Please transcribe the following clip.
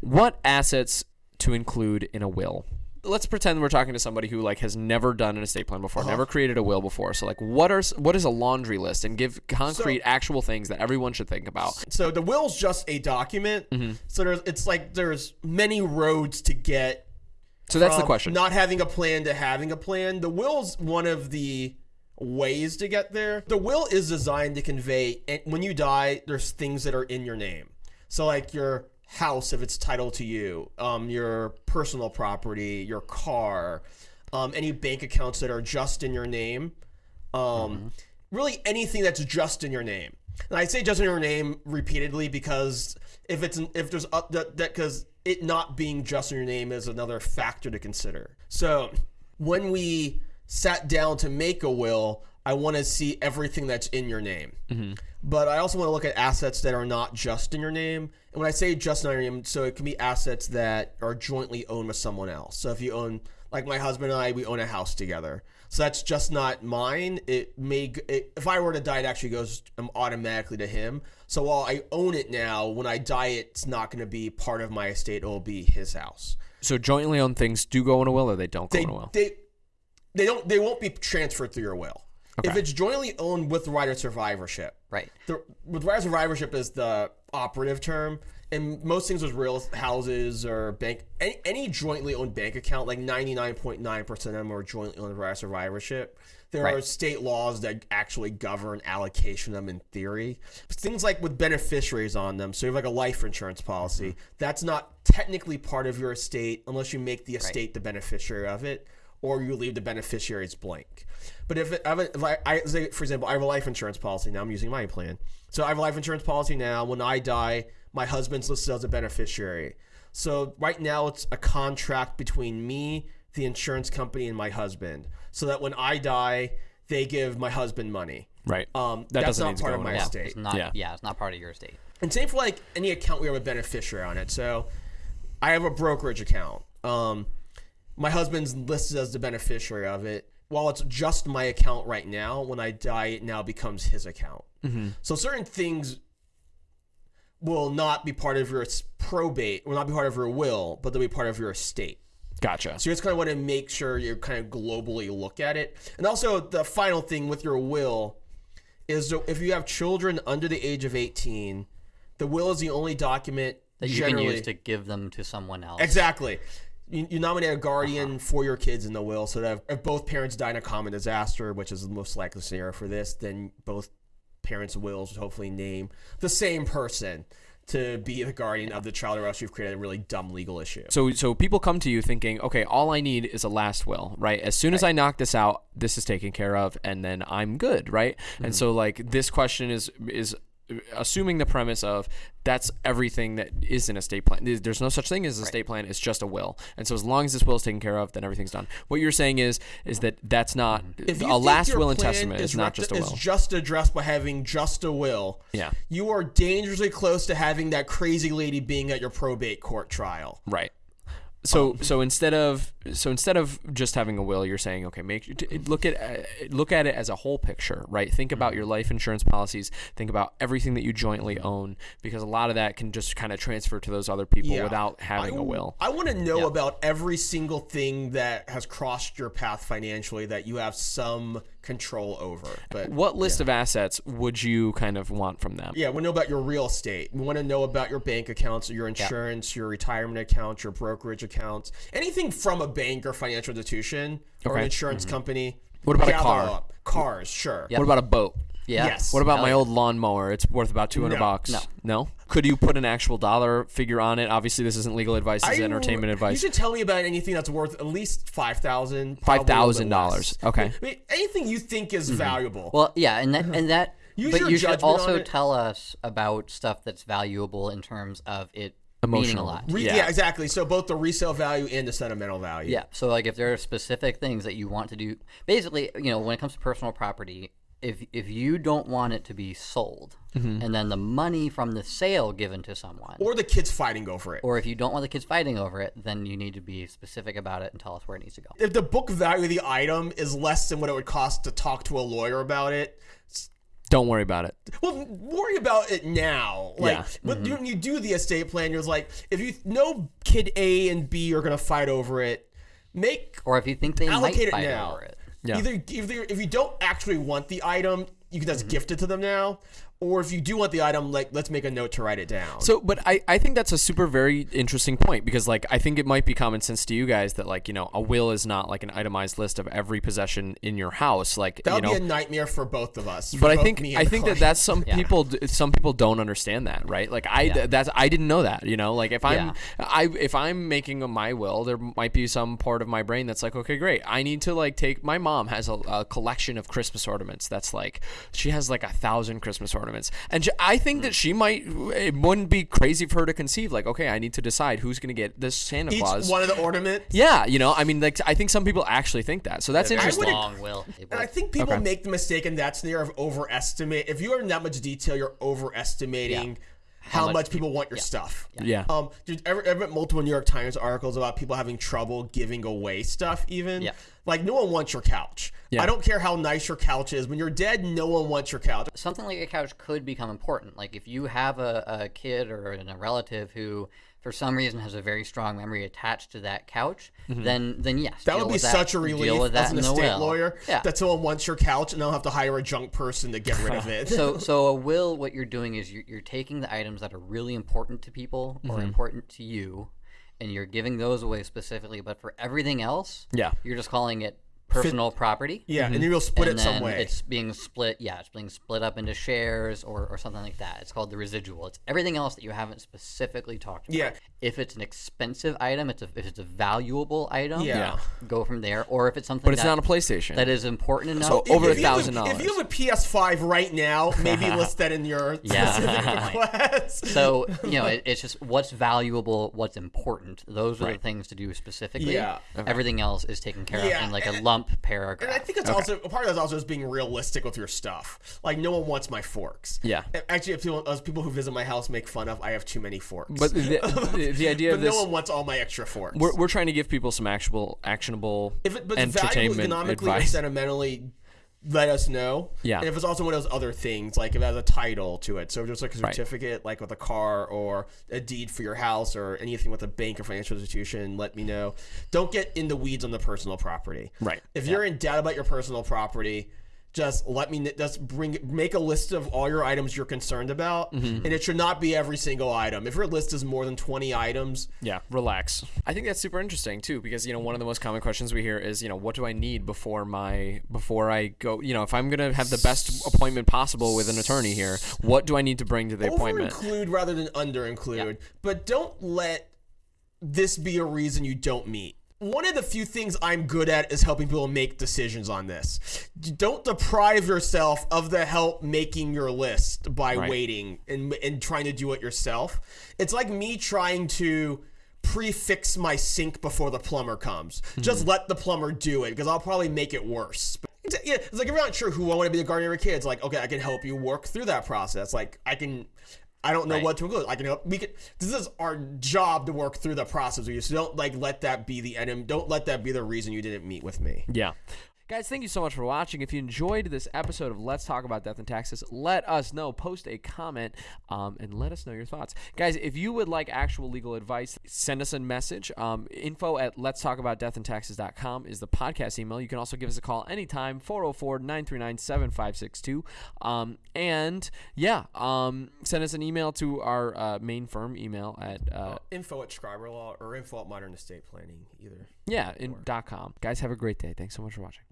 what assets to include in a will? Let's pretend we're talking to somebody who like has never done an estate plan before, uh-huh. never created a will before. So like, what are what is a laundry list, and give concrete, actual things that everyone should think about. So the will's just a document. Mm-hmm. So there's it's like there's many roads to get So that's the question. Not having a plan to having a plan. The will's one of the ways to get there. The will is designed to convey when you die, there's things that are in your name. So like your house if it's titled to you, um, your personal property, your car, um, any bank accounts that are just in your name, um, really anything that's just in your name. And I say just in your name repeatedly because if it's if there's up that that because it not being just in your name is another factor to consider. So when we sat down to make a will, I want to see everything that's in your name. But I also want to look at assets that are not just in your name. And when I say just in your name, so it can be assets that are jointly owned with someone else. So if you own, like my husband and I, we own a house together. So that's just not mine. It may, it, if I were to die, it actually goes um, automatically to him. So while I own it now, when I die, it's not going to be part of my estate. It will be his house. so jointly owned things do go in a will, or they don't go They, in a will. they, they don't, they won't be transferred through your will. If it's jointly owned with right of survivorship, Right. the with right of survivorship is the operative term and most things with real houses or bank any, any jointly owned bank account like 99.9% of them are jointly owned with right survivorship. there are state laws that actually govern allocation of them in theory. But things like with beneficiaries on them so you have like a life insurance policy mm-hmm. that's not technically part of your estate unless you make the estate the beneficiary of it or you leave the beneficiaries blank. But if, it, I have a- if I, I say, for example, I have a life insurance policy now, I'm using my plan. So I have a life insurance policy now. When I die, my husband's listed as a beneficiary. So right now, it's a contract between me, the insurance company, and my husband. So that when I die, they give my husband money. Right. Um, That that's doesn't not part of my a. Yeah, estate. it's not. Yeah. Yeah. it's not part of your estate. And same for like any account we have a beneficiary on it. So I have a brokerage account. Um, my husband's listed as the beneficiary of it. While it's just my account right now, when I die, it now becomes his account. Mm-hmm. So certain things will not be part of your probate, will not be part of your will, but they'll be part of your estate. Gotcha. So you just kind of want to make sure you kind of globally look at it. And also, the final thing with your will is if you have children under the age of 18, the will is the only document That you generally. can use to give them to someone else. Exactly. You, you nominate a guardian Uh-huh. for your kids in the will so that if, if both parents die in a common disaster, which is the most likely scenario for this, then both parents' wills would hopefully name the same person to be the guardian of the child, or else you've created a really dumb legal issue. So so people come to you thinking, okay, all I need is a last will, right? As soon as I knock this out, this is taken care of, and then I'm good, right? And so like this question is is assuming the premise of that's everything that is an estate plan. There's- There's no such thing as a estate plan. It's just a will. And so as long as this will is taken care of, then everything's done. What you're saying is is that that's not mm-hmm. If a last will and testament is not just a is will. just addressed by having just a will. Yeah. You are dangerously close to having that crazy lady being at your probate court trial. Right. So so instead of so instead of just having a will, you're saying okay, make look at uh, look at it as a whole picture, right? Think about Mm-hmm. your life insurance policies. Think about everything that you jointly own, because a lot of that can just kind of transfer to those other people Yeah. without having I, a will. I want to know about every single thing that has crossed your path financially that you have some control over. But What list of assets would you kind of want from them? yeah, we know about your real estate. We want to know about your bank accounts, your insurance, your retirement accounts, your brokerage accounts, anything from a bank or financial institution or an Okay. insurance mm-hmm. company. What about a car? up. Cars, sure. What about a boat? Yeah. Yes. What about Hell my yeah. old lawnmower? It's worth about 200 No. bucks. No. No? Could you put an actual dollar figure on it? Obviously, this isn't legal advice. This is I- entertainment You should tell me about anything that's worth at least five thousand. $5,000. Okay. I mean, anything you think is mm-hmm. valuable. Well, yeah, and that and that. Use but your you should judgment on also it. tell us about stuff that's valuable in terms of it meaning a Emotional. lot. Re- yeah. yeah. exactly. So both the resale value and the sentimental value. Yeah. So like if there are specific things that you want to do, basically, you know, when it comes to personal property, if if you don't want it to be sold, mm-hmm. and then the money from the sale given to someone, Or the kids fighting over it. or if you don't want the kids fighting over it, then you need to be specific about it and tell us where it needs to go. if the book value of the item is less than what it would cost to talk to a lawyer about it, Don't worry about it. Well, worry about it now. Like, Yeah. but mm-hmm. when you do the estate plan, you're like, if you know kid A and B are gonna fight over it, make Or if you think they might allocate it fight now. over it. Yeah. Either, either if you don't actually want the item, you can just Mm-hmm. gift it to them now. Or if you do want the item, like let's make a note to write it down. So, but I, I think that's a super very interesting point because like I think it might be common sense to you guys that like you know a will is not like an itemized list of every possession in your house like that you would know be a nightmare for both of us. but I think me I and think that that's some people some people don't understand that right like I th- that's I didn't know that you know like if I'm Yeah. I if I'm making a, my will there might be some part of my brain that's like okay great I need to like take my mom has a, a collection of Christmas ornaments that's like she has like a thousand Christmas ornaments and she, I think that she might it wouldn't be crazy for her to conceive like okay I need to decide who's gonna get this Santa each Claus one of the ornaments. yeah you know I mean like I think some people actually think that so that's Very interesting long will. And I think people Okay. make the mistake in that scenario of overestimate. If you are in that much detail, you're overestimating how, much much people want your stuff. yeah Um, dude, I've I've read multiple New York Times articles about people having trouble giving away stuff. Even Yeah. like no one wants your couch. Yeah. I don't care how nice your couch is. When you're dead, no one wants your couch. something like a couch could become important. Like if you have a, a kid or a relative who, for some reason, has a very strong memory attached to that couch, then then yes, Mm-hmm. That deal would be with such a deal relief with that as an estate will. lawyer Yeah. that someone wants your couch and they'll have to hire a junk person to get rid of it. so so a will, what you're doing is you're, you're taking the items that are really important to people or Mm-hmm. important to you, and you're giving those away specifically. But for everything else, Yeah. you're just calling it personal property. yeah, and mm-hmm. you'll split and it some way. It's being split, yeah, it's being split up into shares or, or something like that. It's called the residual. It's everything else that you haven't specifically talked about. Yeah. If it's an expensive item, it's a, if it's a valuable item, Yeah. go from there. Or if it's something but it's that, not a PlayStation that is important enough. So If- over if you have $1,000. If you have a PS5 right now, maybe list that in your Yeah. request. so you know, it, it's just what's valuable, what's important. Those are the things to do specifically. Yeah. Everything else is taken care Yeah, of in like a and- paragraph. And I think it's also a part of that's also just being realistic with your stuff. Like no one wants my forks. Yeah. Actually, if people, those people who visit my house make fun of, I have too many forks. but the, the, idea But of this no one wants all my extra forks. we're, we're trying to give people some actual actionable if it, but it's valuable entertainment economically or advice sentimentally, let us know. Yeah. And if it's also one of those other things, like if it has a title to it, so just like a Right. certificate, like with a car or a deed for your house or anything with a bank or financial institution, let me know. Don't get in the weeds on the personal property. Right. If you're in doubt about your personal property, just let me just bring make a list of all your items you're concerned about, Mm-hmm. and it should not be every single item. If your list is more than 20 items, yeah relax. I think that's super interesting too because you know one of the most common questions we hear is you know what do i need before my before i go you know if i'm gonna have the best appointment possible with an attorney here what do i need to bring to the over appointment? Include rather than under include but don't let this be a reason you don't meet one of the few things i'm good at is helping people make decisions on this. Don't deprive yourself of the help making your list by Right. waiting and, and trying to do it yourself. It's like me trying to prefix my sink before the plumber comes. Just mm-hmm. let the plumber do it because i'll probably make it worse. Exa- yeah, it's like if you're not sure who I want to be the guardian of your kids, like, okay, I can help you work through that process. Like, I can, I don't know Right. what to include. I can help. We can. This is our job to work through the process with you. So don't like let that be the enemy. Don't let that be the reason you didn't meet with me. Yeah. Guys, thank you so much for watching. If you enjoyed this episode of Let's Talk About Death and Taxes, let us know. Post a comment um, and let us know your thoughts. Guys, if you would like actual legal advice, send us a message. Um, info at let's talk about death and taxes.com is the podcast email. You can also give us a call anytime, 404 939 7562. Um, And yeah, um, send us an email to our uh, main firm email at, uh, Info at Scriber Law or info at Modern Estate Planning, either. yeah, in dot .com. Guys, have a great day. Thanks so much for watching.